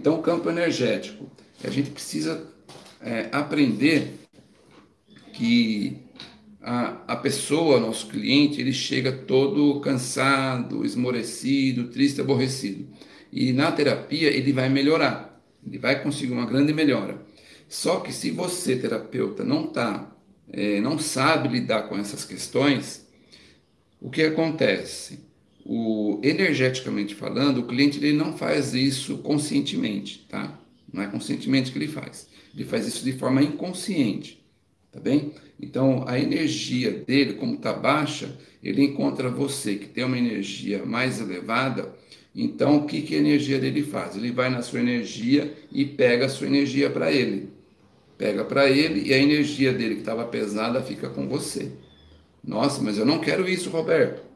Então, o campo energético, a gente precisa é, aprender que a, a pessoa, nosso cliente, ele chega todo cansado, esmorecido, triste, aborrecido. E na terapia ele vai melhorar, ele vai conseguir uma grande melhora. Só que se você, terapeuta, não tá, é, não sabe lidar com essas questões, o que acontece? O, energeticamente falando, o cliente ele não faz isso conscientemente, tá? Não é conscientemente que ele faz. Ele faz isso de forma inconsciente, tá bem? Então, a energia dele, como está baixa, ele encontra você que tem uma energia mais elevada. Então, o que, que a energia dele faz? Ele vai na sua energia e pega a sua energia para ele. Pega para ele e a energia dele que estava pesada fica com você. Nossa, mas eu não quero isso, Roberto.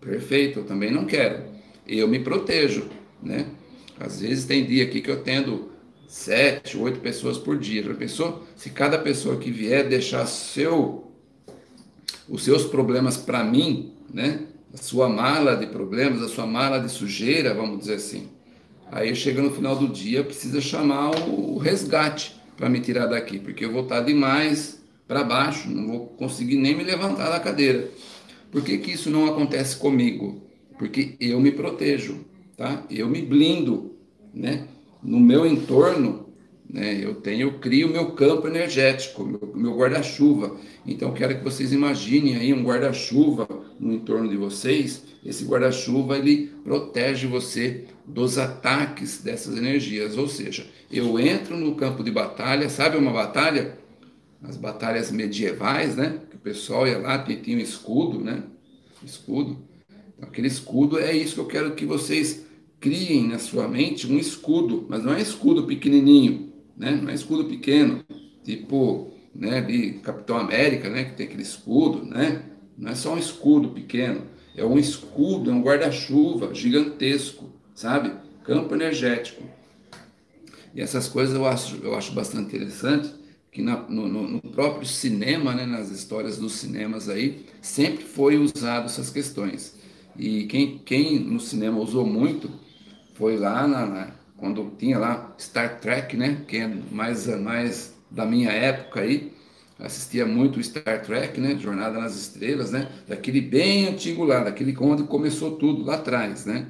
Perfeito, eu também não quero. Eu me protejo, né? Às vezes tem dia aqui que eu tendo sete, oito pessoas por dia. Já pensou? Se cada pessoa que vier deixar seu, os seus problemas para mim, né? A sua mala de problemas, a sua mala de sujeira, vamos dizer assim. Aí chega no final do dia, precisa chamar o resgate para me tirar daqui, porque eu vou estar demais para baixo, não vou conseguir nem me levantar da cadeira. Por que, que isso não acontece comigo? Porque eu me protejo, tá? Eu me blindo, né? no meu entorno, né, eu tenho, eu crio meu campo energético, meu, meu guarda-chuva. Então quero que vocês imaginem aí um guarda-chuva no entorno de vocês. Esse guarda-chuva ele protege você dos ataques dessas energias. Ou seja, eu entro no campo de batalha, sabe uma batalha? As batalhas medievais, né? Que o pessoal ia lá, tinha um escudo, né? Escudo. Então, aquele escudo é isso que eu quero que vocês criem na sua mente um escudo, mas não é escudo pequenininho, né? Não é escudo pequeno, tipo, né, de Capitão América, né, que tem aquele escudo, né? Não é só um escudo pequeno, é um escudo, é um guarda-chuva gigantesco, sabe? Campo energético. E essas coisas eu acho, eu acho bastante interessante, que na, no, no, próprio cinema, né, nas histórias dos cinemas aí, sempre foi usado essas questões. E quem, quem no cinema usou muito foi lá na, na, quando tinha lá Star Trek, né? Quem é mais, mais da minha época aí, assistia muito Star Trek, né? Jornada nas Estrelas, né? Daquele bem antigo lá, daquele onde começou tudo lá atrás, né?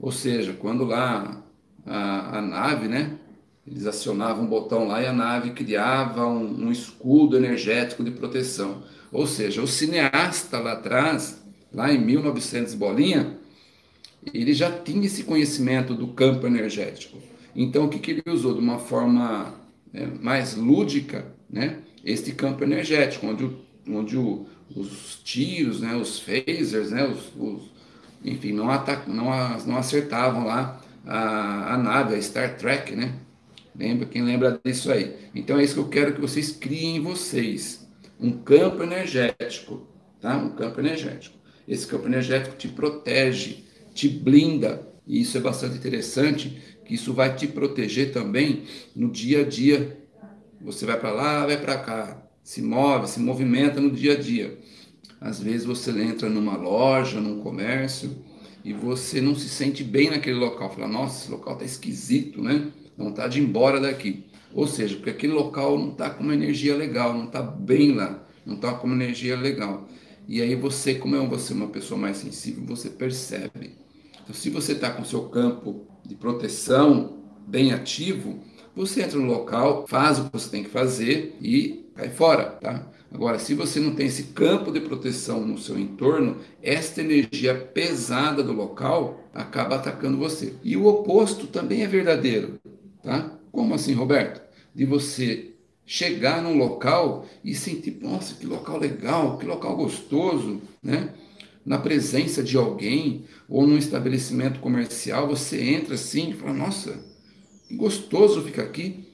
Ou seja, quando lá a, a nave, né? Eles acionavam um botão lá e a nave criava um, um escudo energético de proteção. Ou seja, o cineasta lá atrás, lá em 1900 bolinha, ele já tinha esse conhecimento do campo energético. Então, o que, que ele usou? De uma forma né, mais lúdica, né, este campo energético, onde, o, onde o, os tiros, né, os phasers, né, os, os enfim, não, atac, não, não acertavam lá a, a nave, a Star Trek, né? Lembra, quem lembra disso aí? Então é isso que eu quero que vocês criem em vocês. Um campo energético, tá? Um campo energético. Esse campo energético te protege te blinda. E isso é bastante interessante, que isso vai te proteger também no dia a dia. Você vai para lá, vai para cá, se move, se movimenta no dia a dia. Às vezes você entra numa loja, num comércio, e você não se sente bem naquele local. Fala, nossa, esse local está esquisito, né? Está de ir embora daqui. Ou seja, porque aquele local não está com uma energia legal, não está bem lá, não está com uma energia legal. E aí você, como é você uma pessoa mais sensível, você percebe. Então, se você está com seu campo de proteção bem ativo, você entra no local, faz o que você tem que fazer e cai fora, tá? Agora, se você não tem esse campo de proteção no seu entorno, esta energia pesada do local acaba atacando você. E o oposto também é verdadeiro, tá? Como assim, Roberto? De você chegar num local e sentir, nossa, que local legal, que local gostoso, né? na presença de alguém ou num estabelecimento comercial, você entra assim e fala: Nossa, gostoso ficar aqui.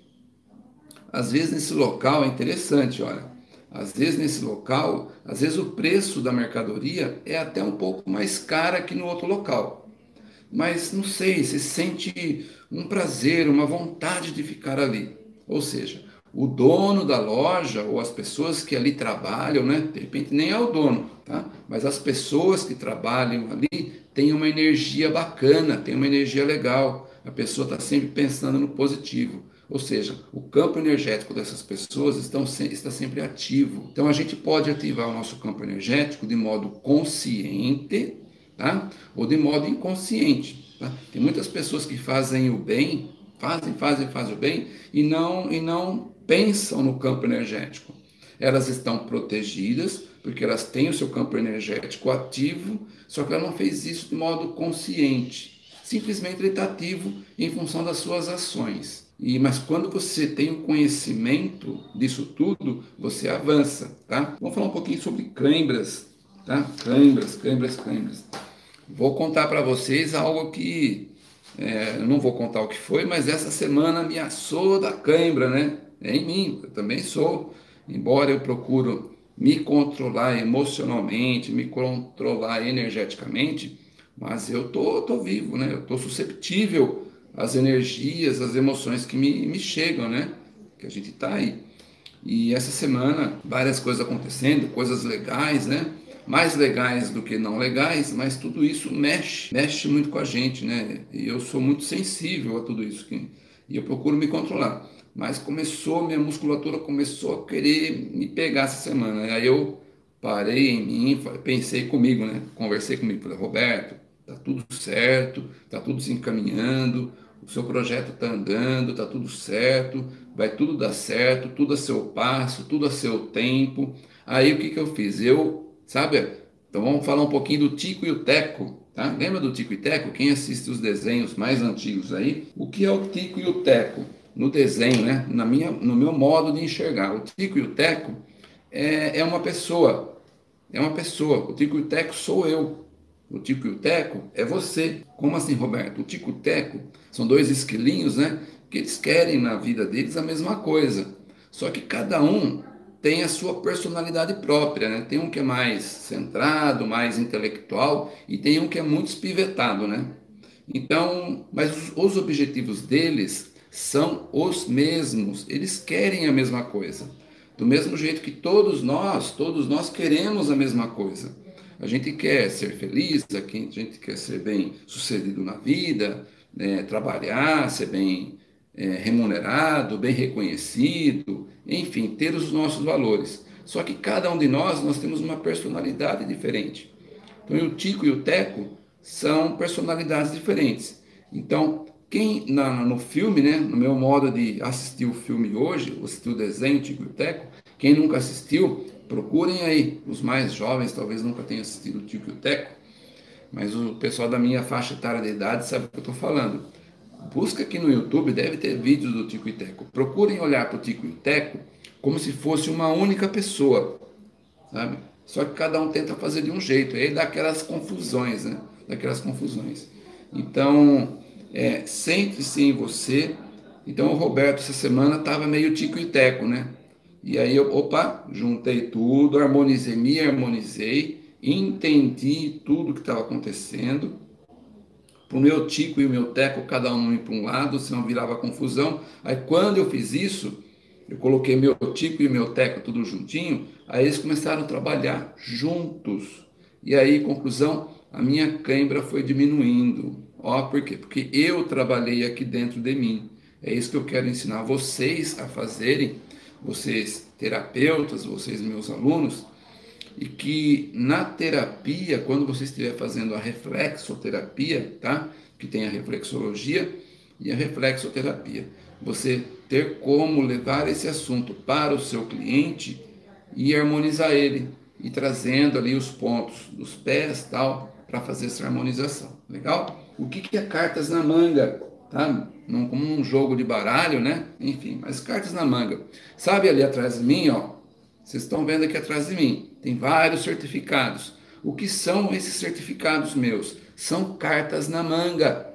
Às vezes nesse local é interessante, olha. Às vezes nesse local, às vezes o preço da mercadoria é até um pouco mais cara que no outro local. Mas não sei, você sente um prazer, uma vontade de ficar ali. Ou seja, o dono da loja ou as pessoas que ali trabalham, né? De repente nem é o dono, tá? Mas as pessoas que trabalham ali têm uma energia bacana, têm uma energia legal. A pessoa está sempre pensando no positivo. Ou seja, o campo energético dessas pessoas estão, está sempre ativo. Então a gente pode ativar o nosso campo energético de modo consciente tá? ou de modo inconsciente. Tá? Tem muitas pessoas que fazem o bem, fazem, fazem, fazem o bem e não, e não pensam no campo energético. Elas estão protegidas porque elas têm o seu campo energético ativo, só que ela não fez isso de modo consciente. Simplesmente ele está ativo em função das suas ações. E, mas quando você tem o conhecimento disso tudo, você avança, tá? Vamos falar um pouquinho sobre cãibras, tá? Cãibras, cãibras, cãibras. Vou contar para vocês algo que é, não vou contar o que foi, mas essa semana me assou da cãibra, né? É em mim, eu também sou. Embora eu procuro me controlar emocionalmente, me controlar energeticamente, mas eu tô, tô vivo, né? Eu tô susceptível as energias, as emoções que me, me chegam, né? Que a gente tá aí. E essa semana, várias coisas acontecendo, coisas legais, né? Mais legais do que não legais, mas tudo isso mexe, mexe muito com a gente, né? E eu sou muito sensível a tudo isso. Que, e eu procuro me controlar. Mas começou, minha musculatura começou a querer me pegar essa semana. Aí eu parei em mim, pensei comigo, né? Conversei comigo, falei, Roberto, tá tudo certo, tá tudo se encaminhando, o seu projeto está andando, está tudo certo, vai tudo dar certo, tudo a seu passo, tudo a seu tempo. Aí o que, que eu fiz? Eu, sabe, então vamos falar um pouquinho do Tico e o Teco, tá? Lembra do Tico e Teco? Quem assiste os desenhos mais antigos aí? O que é o Tico e o Teco? No desenho, né? Na minha, no meu modo de enxergar. O Tico e o Teco é, é uma pessoa, é uma pessoa. O Tico e o Teco sou eu. O tico e o teco é você. Como assim, Roberto? O tico e o teco são dois esquilinhos, né? Que eles querem na vida deles a mesma coisa. Só que cada um tem a sua personalidade própria, né? Tem um que é mais centrado, mais intelectual e tem um que é muito espivetado, né? Então, mas os, os objetivos deles são os mesmos. Eles querem a mesma coisa. Do mesmo jeito que todos nós, todos nós queremos a mesma coisa. A gente quer ser feliz, a gente quer ser bem sucedido na vida, né, trabalhar, ser bem é, remunerado, bem reconhecido, enfim, ter os nossos valores. Só que cada um de nós, nós temos uma personalidade diferente. Então, o Tico e o Teco são personalidades diferentes. Então, quem na, no filme, né, no meu modo de assistir o filme hoje, assistir o desenho Tico e o Teco, quem nunca assistiu, Procurem aí, os mais jovens talvez nunca tenham assistido o Tico e o Teco, mas o pessoal da minha faixa etária de idade sabe o que eu estou falando. Busca aqui no YouTube, deve ter vídeos do Tico e Teco. Procurem olhar para o Tico e Teco como se fosse uma única pessoa, sabe? Só que cada um tenta fazer de um jeito, aí dá aquelas confusões, né? Daquelas confusões. Então, é, centre-se em você. Então, o Roberto, essa semana, estava meio Tico e Teco, né? E aí eu, opa, juntei tudo, harmonizei, me harmonizei, entendi tudo que estava acontecendo. Para o meu tico e o meu teco, cada um ia para um lado, senão virava confusão. Aí quando eu fiz isso, eu coloquei meu tico e meu teco tudo juntinho, aí eles começaram a trabalhar juntos. E aí, conclusão, a minha cãibra foi diminuindo. Ó, por quê? Porque eu trabalhei aqui dentro de mim. É isso que eu quero ensinar vocês a fazerem vocês terapeutas, vocês meus alunos, e que na terapia, quando você estiver fazendo a reflexoterapia, tá? Que tem a reflexologia e a reflexoterapia, você ter como levar esse assunto para o seu cliente e harmonizar ele e trazendo ali os pontos dos pés tal para fazer essa harmonização. Legal? O que, que é cartas na manga? Tá? num, como um jogo de baralho, né? Enfim, mas cartas na manga. Sabe ali atrás de mim, ó? Vocês estão vendo aqui atrás de mim, tem vários certificados. O que são esses certificados meus? São cartas na manga.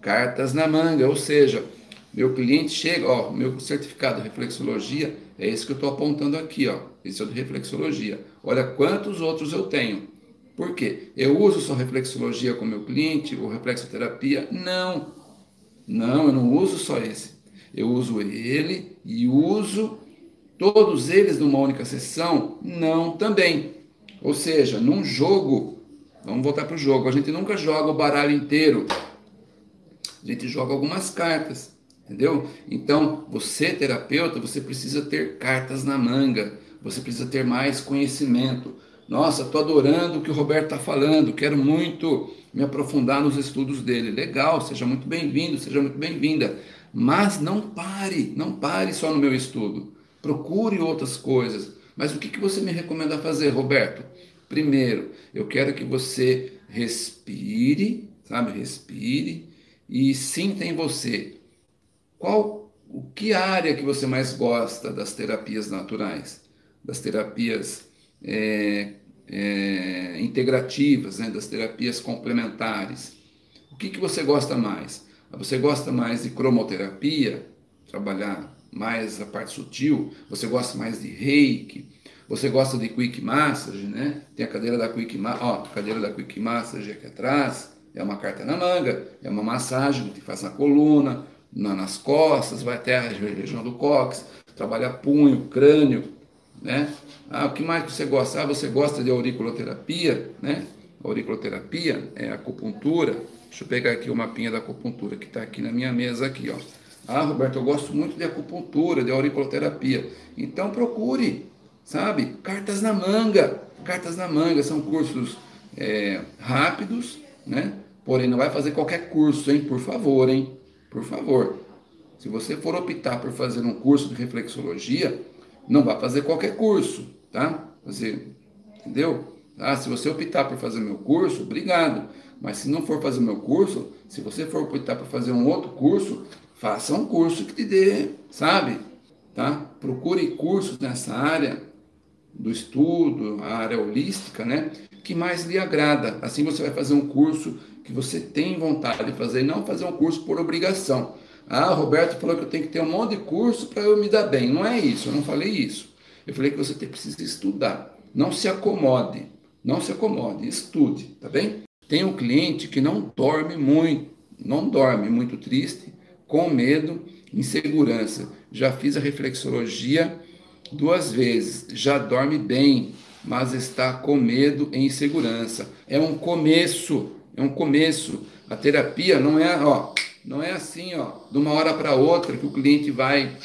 Cartas na manga, ou seja, meu cliente chega, ó, meu certificado de reflexologia é esse que eu estou apontando aqui, ó. Esse é o de reflexologia. Olha quantos outros eu tenho. Por quê? Eu uso só reflexologia com meu cliente ou reflexoterapia? Não. Não, eu não uso só esse. Eu uso ele e uso todos eles numa única sessão? Não, também. Ou seja, num jogo, vamos voltar para o jogo, a gente nunca joga o baralho inteiro. a gente joga algumas cartas, entendeu? Então, você terapeuta, você precisa ter cartas na manga, você precisa ter mais conhecimento. Nossa, estou adorando o que o Roberto está falando, quero muito me aprofundar nos estudos dele. Legal, seja muito bem-vindo, seja muito bem-vinda. Mas não pare, não pare só no meu estudo. Procure outras coisas. Mas o que, que você me recomenda fazer, Roberto? Primeiro, eu quero que você respire, sabe? Respire e sinta em você qual o que área que você mais gosta das terapias naturais, das terapias é, é, integrativas, né? das terapias complementares. O que, que você gosta mais? Você gosta mais de cromoterapia, trabalhar mais a parte sutil? Você gosta mais de reiki? Você gosta de quick massage, né? Tem a cadeira da quick massage, ó, cadeira da quick massage aqui atrás, é uma carta na manga, é uma massagem que faz na coluna, na, nas costas, vai até a região do cóccix, trabalha punho, crânio, né? Ah, o que mais você gosta? Ah, você gosta de auriculoterapia, né? Auriculoterapia é acupuntura. Deixa eu pegar aqui o mapinha da acupuntura que está aqui na minha mesa aqui, ó. Ah, Roberto, eu gosto muito de acupuntura, de auriculoterapia. Então procure, sabe? Cartas na manga. Cartas na manga são cursos é, rápidos, né? Porém, não vai fazer qualquer curso, hein? Por favor, hein? Por favor. Se você for optar por fazer um curso de reflexologia, não vai fazer qualquer curso, tá? Fazer, entendeu? Ah, se você optar por fazer meu curso, obrigado. Mas se não for fazer meu curso, se você for optar por fazer um outro curso, faça um curso que te dê, sabe? Tá? Procure cursos nessa área do estudo, a área holística, né? Que mais lhe agrada. Assim você vai fazer um curso que você tem vontade de fazer, não fazer um curso por obrigação. Ah, Roberto falou que eu tenho que ter um monte de curso para eu me dar bem. Não é isso, eu não falei isso. Eu falei que você precisa estudar. Não se acomode, não se acomode, estude, tá bem? Tem um cliente que não dorme muito, não dorme, muito triste, com medo, insegurança. Já fiz a reflexologia duas vezes, já dorme bem, mas está com medo e insegurança. É um começo, é um começo. A terapia não é, ó, não é assim, ó, de uma hora para outra que o cliente vai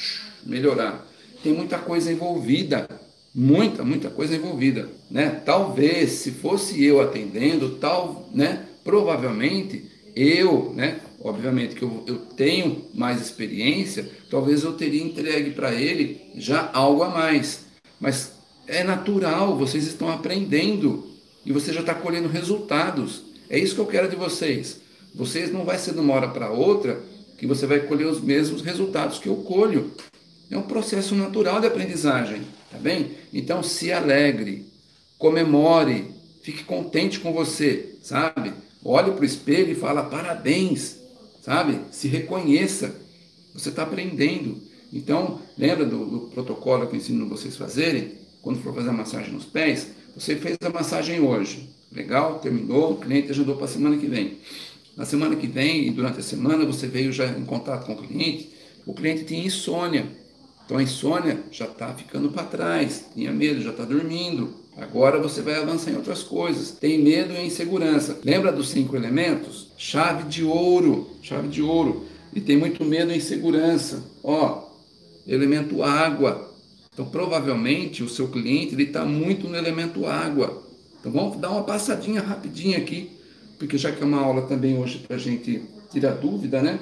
melhorar. Tem muita coisa envolvida, muita, muita coisa envolvida, né? Talvez se fosse eu atendendo, tal, né? Provavelmente eu, né? Obviamente que eu, eu tenho mais experiência, talvez eu teria entregue para ele já algo a mais. Mas é natural, vocês estão aprendendo e você já está colhendo resultados. É isso que eu quero de vocês. Vocês não vai ser de uma hora para outra que você vai colher os mesmos resultados que eu colho. É um processo natural de aprendizagem, tá bem? Então se alegre, comemore, fique contente com você, sabe? Olhe para o espelho e fala parabéns, sabe? Se reconheça, você está aprendendo. Então, lembra do, do, protocolo que eu ensino vocês fazerem? Quando for fazer a massagem nos pés, você fez a massagem hoje, legal? Terminou, o cliente agendou para a semana que vem. Na semana que vem e durante a semana você veio já em contato com o cliente, o cliente tinha insônia. Então a insônia já está ficando para trás, tinha medo, já está dormindo. Agora você vai avançar em outras coisas. Tem medo e insegurança. Lembra dos cinco elementos? Chave de ouro, chave de ouro. E tem muito medo e insegurança. Ó, elemento água. Então provavelmente o seu cliente está muito no elemento água. Então vamos dar uma passadinha rapidinha aqui, porque já que é uma aula também hoje para a gente tirar dúvida, né?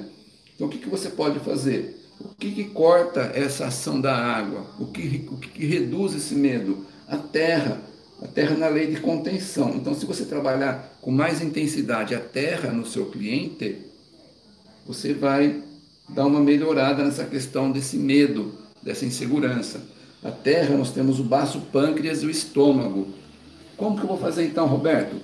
Então o que, que você pode fazer? O que, que corta essa ação da água? O que, o que, que reduz esse medo? a terra, a terra na lei de contenção. Então, se você trabalhar com mais intensidade a terra no seu cliente, você vai dar uma melhorada nessa questão desse medo, dessa insegurança. A terra, nós temos o baço pâncreas e o estômago. Como que eu vou fazer então, Roberto?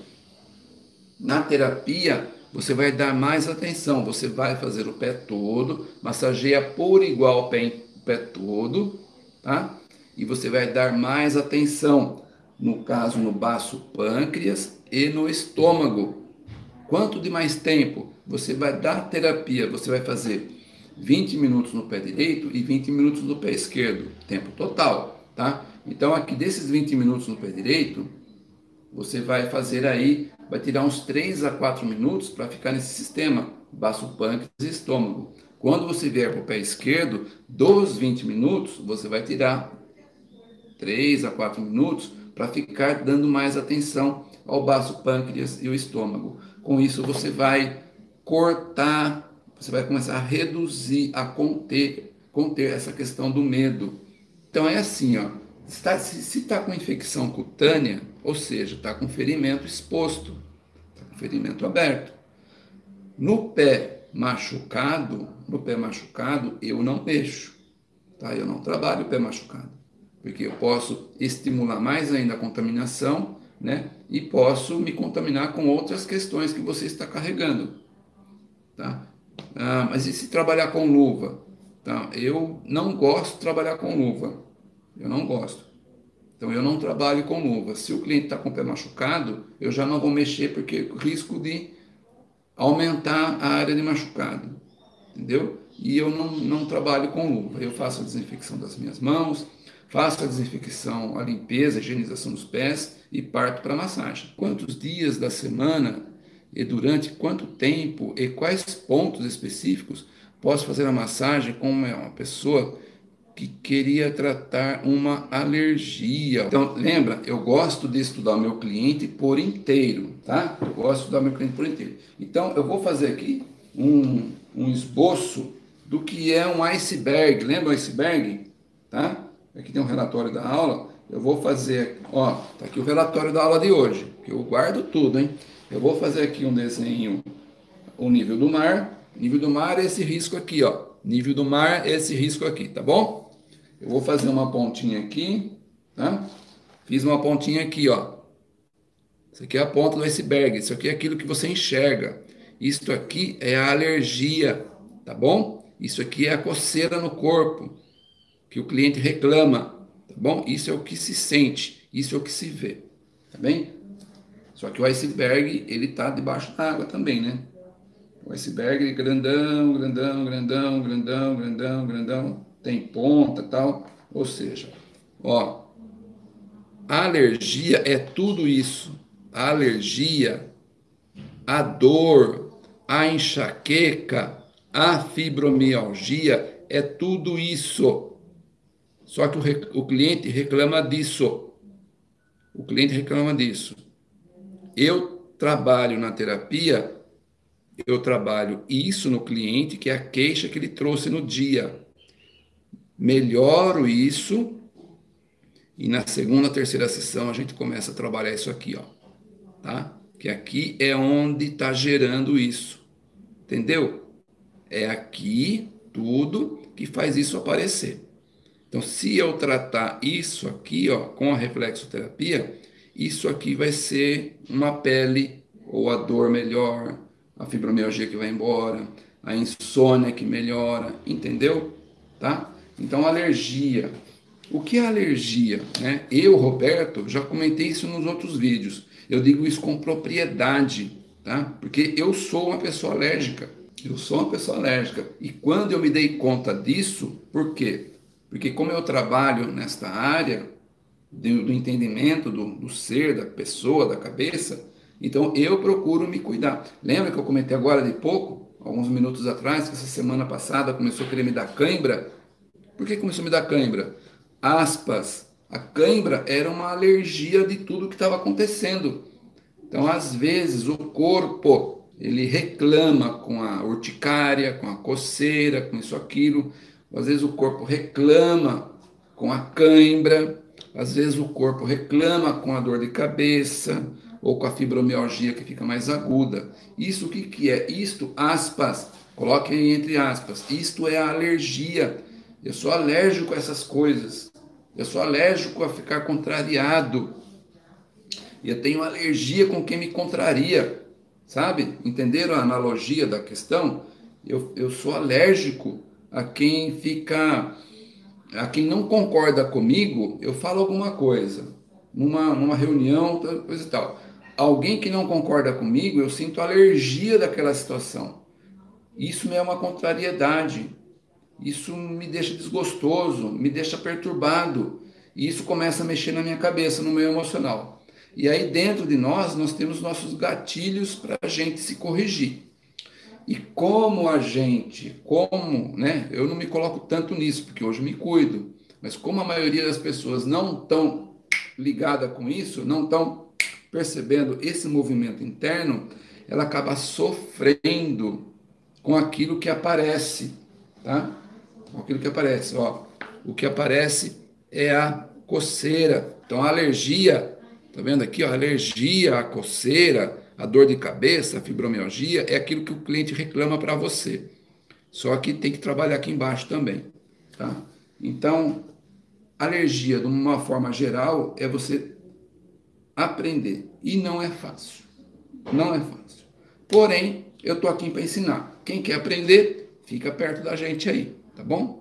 Na terapia, você vai dar mais atenção, você vai fazer o pé todo, massageia por igual o pé, o pé todo, tá? e você vai dar mais atenção, no caso no baço pâncreas e no estômago. Quanto de mais tempo você vai dar terapia? Você vai fazer 20 minutos no pé direito e 20 minutos no pé esquerdo, tempo total, tá? Então aqui desses 20 minutos no pé direito, você vai fazer aí, vai tirar uns 3 a 4 minutos para ficar nesse sistema baço pâncreas e estômago. Quando você vier para o pé esquerdo, dos 20 minutos, você vai tirar 3 a 4 minutos para ficar dando mais atenção ao baço pâncreas e o estômago. Com isso, você vai cortar, você vai começar a reduzir, a conter, conter essa questão do medo. Então é assim, ó, está, se está com infecção cutânea, ou seja, está com ferimento exposto, está com ferimento aberto. No pé machucado, no pé machucado, eu não mexo, tá? Eu não trabalho o pé machucado, porque eu posso estimular mais ainda a contaminação, né? E posso me contaminar com outras questões que você está carregando, tá? Ah, mas e se trabalhar com luva? Tá? Eu não gosto de trabalhar com luva, eu não gosto. Então eu não trabalho com luva. Se o cliente está com o pé machucado, eu já não vou mexer porque risco de aumentar a área de machucado, entendeu? E eu não, não trabalho com luva. Eu faço a desinfecção das minhas mãos, faço a desinfecção, a limpeza, a higienização dos pés e parto para massagem. Quantos dias da semana e durante quanto tempo e quais pontos específicos posso fazer a massagem com uma pessoa que queria tratar uma alergia. Então, lembra, eu gosto de estudar o meu cliente por inteiro, tá? Eu gosto de estudar o meu cliente por inteiro. Então, eu vou fazer aqui um, um esboço do que é um iceberg. Lembra o iceberg? Tá? Aqui tem um relatório da aula. Eu vou fazer, ó, tá aqui o relatório da aula de hoje, que eu guardo tudo, hein? Eu vou fazer aqui um desenho, o nível do mar. Nível do mar é esse risco aqui, ó. Nível do mar é esse risco aqui, tá bom? Eu vou fazer uma pontinha aqui, tá? Fiz uma pontinha aqui, ó. Isso aqui é a ponta do iceberg. Isso aqui é aquilo que você enxerga. Isto aqui é a alergia, tá bom? Isso aqui é a coceira no corpo que o cliente reclama, tá bom? Isso é o que se sente, isso é o que se vê, tá bem? Só que o iceberg, ele tá debaixo da água também, né? O iceberg grandão, grandão, grandão, grandão, grandão, grandão tem ponta tal. Ou seja, ó, a alergia é tudo isso. A alergia, a dor, a enxaqueca, a fibromialgia é tudo isso. Só que o, o cliente reclama disso. O cliente reclama disso. Eu trabalho na terapia, eu trabalho isso no cliente, que é a queixa que ele trouxe no dia melhoro isso e na segunda, terceira sessão a gente começa a trabalhar isso aqui, ó, tá? Que aqui é onde está gerando isso, entendeu? É aqui tudo que faz isso aparecer. Então, se eu tratar isso aqui, ó, com a reflexoterapia, isso aqui vai ser uma pele ou a dor melhor, a fibromialgia que vai embora, a insônia que melhora, entendeu? Tá? Então, alergia. O que é alergia? Né? Eu, Roberto, já comentei isso nos outros vídeos. Eu digo isso com propriedade, tá? Porque eu sou uma pessoa alérgica. Eu sou uma pessoa alérgica. E quando eu me dei conta disso, por quê? Porque como eu trabalho nesta área do, entendimento do, do ser, da pessoa, da cabeça, então eu procuro me cuidar. Lembra que eu comentei agora de pouco, alguns minutos atrás, que essa semana passada começou a querer me dar cãibra? Por que começou a me dar cãibra? Aspas. A cãibra era uma alergia de tudo que estava acontecendo. Então, às vezes, o corpo ele reclama com a urticária, com a coceira, com isso, aquilo. Às vezes o corpo reclama com a cãibra. Às vezes o corpo reclama com a dor de cabeça ou com a fibromialgia que fica mais aguda. Isso o que, que é? Isto, aspas, coloquem entre aspas, isto é a alergia eu sou alérgico a essas coisas. Eu sou alérgico a ficar contrariado. E eu tenho alergia com quem me contraria. Sabe? Entenderam a analogia da questão? Eu, eu sou alérgico a quem fica. A quem não concorda comigo, eu falo alguma coisa. Numa, numa reunião, coisa e tal. Alguém que não concorda comigo, eu sinto alergia daquela situação. Isso me é uma contrariedade. Isso me deixa desgostoso, me deixa perturbado. E isso começa a mexer na minha cabeça, no meu emocional. E aí dentro de nós, nós temos nossos gatilhos para a gente se corrigir. E como a gente, como, né? Eu não me coloco tanto nisso, porque hoje eu me cuido. Mas como a maioria das pessoas não estão ligada com isso, não estão percebendo esse movimento interno, ela acaba sofrendo com aquilo que aparece, tá? Com aquilo que aparece, ó. O que aparece é a coceira. Então a alergia, tá vendo aqui, ó, a alergia, a coceira, a dor de cabeça, a fibromialgia, é aquilo que o cliente reclama para você. Só que tem que trabalhar aqui embaixo também, tá? Então, alergia, de uma forma geral, é você aprender. E não é fácil. Não é fácil. Porém, eu estou aqui para ensinar. Quem quer aprender, fica perto da gente aí, tá bom?